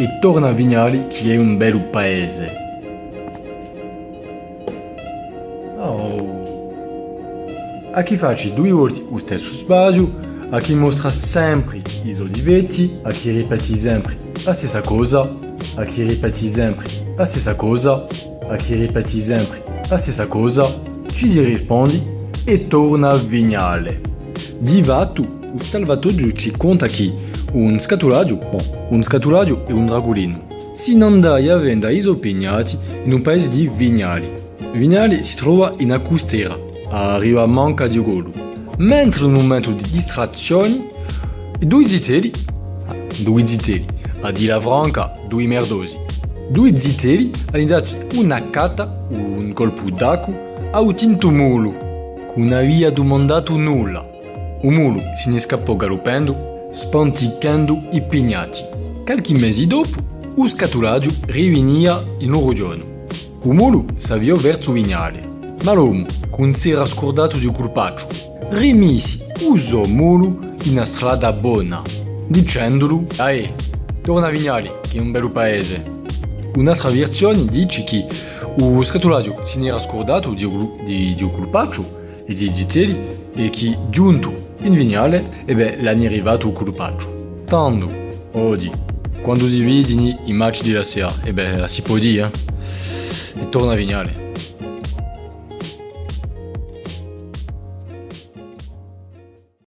e torna a Vignali che è un bel paese. Oh. A chi faccio due volte lo stesso sbaglio, a chi mostra sempre i olivetti, a chi ripeti sempre la stessa cosa, a chi ripeti sempre la stessa cosa, a chi ripeti sempre la stessa cosa, ci si rispondi e torna a Vignale. Di fatto, o salvataggio ci conta che un scatolaggio, bon, un scatolaggio e un dragolino, si non dai a vendere isopignati in un paese di Vignali. Vignali si trova in una costiera, a riva manca di Golo. Mentre in un momento di distrazioni, due zitelli, ah, due zitelli, a di la franca, due merdosi, due zitelli hanno dato una cata, un colpo d'acqua, a un tinto mulo, che non aveva domandato nulla. Un mulo se ne scappò galoppando, spanticando i pignati. Qualche mese dopo, lo scatolaggio rivenia in giorno. Il mulo s'avviò verso Vignale, ma l'uomo, non si era scordato di colpaccio, rimise usò mulo in una strada buona, dicendolo «Dai, torna a Vignale, che è un bel paese». Un'altra versione dice che lo scatolaggio ne era scordato di, di colpaccio e zitelli e che giunto in Vignale e beh, l'hanno arrivato il colpaccio. Tanto, oggi, quando si vedono i match della sera, e beh, si può dire, e torna a Vignale.